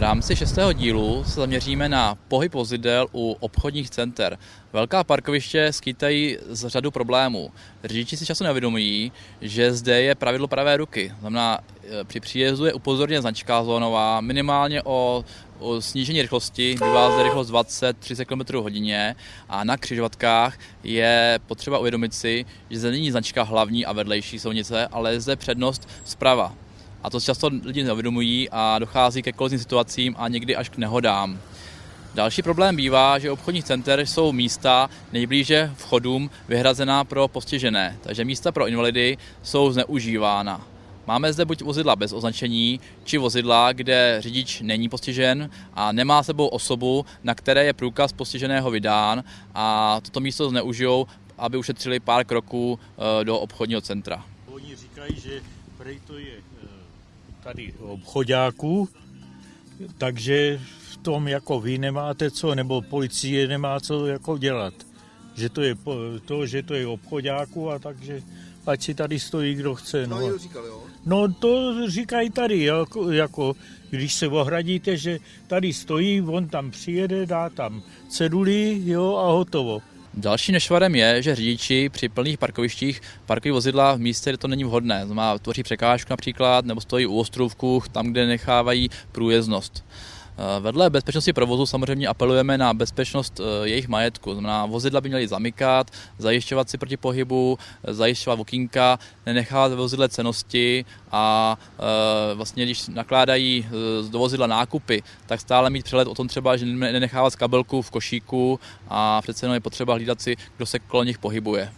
rámci šestého dílu se zaměříme na pohyb vozidel u obchodních center. Velká parkoviště skýtají z řadu problémů. Řidiči si často nevědomují, že zde je pravidlo pravé ruky. Znamená, e, při příjezdu je upozorněna značka zónová minimálně o, o snížení rychlosti, bývá zde rychlost 20-30 km hodině a na křižovatkách je potřeba uvědomit si, že zde není značka hlavní a vedlejší silnice, ale je zde přednost zprava. A to často lidi neuvědomují a dochází ke kolizním situacím a někdy až k nehodám. Další problém bývá, že obchodních center jsou místa nejblíže vchodům vyhrazená pro postižené, takže místa pro invalidy jsou zneužívána. Máme zde buď vozidla bez označení, či vozidla, kde řidič není postižen a nemá sebou osobu, na které je průkaz postiženého vydán a toto místo zneužijou, aby ušetřili pár kroků eh, do obchodního centra. Oni říkají, že prej to je eh, tady obchodáků, takže v tom jako vy nemáte co, nebo policie nemá co jako dělat. Že to je to, že to je obchodáků a takže ať si tady stojí, kdo chce. No, No, někdo říkal, jo. no to říkají tady, jako, jako když se ohradíte, že tady stojí, on tam přijede, dá tam ceduli, jo, a hotovo. Další nešvarem je, že řidiči při plných parkovištích parkují vozidla v místě, kde to není vhodné. Znamená, tvoří překážku například, nebo stojí u ostrůvků, tam, kde nechávají průjezdnost. Eh, Vedle bezpečnosti provozu samozřejmě apelujeme na bezpečnost eh, jejich majetku. Znamená, vozidla by měly zamykat, zajišťovat si proti pohybu, eh, zajišťovat okýnka, nenechávat vozidle cenosti a vlastně, když nakládají do vozidla nákupy, tak stále mít přehled o tom třeba, že nenechávat kabelku v košíku a přece jenom je potřeba hlídat si, kdo se kolem nich pohybuje.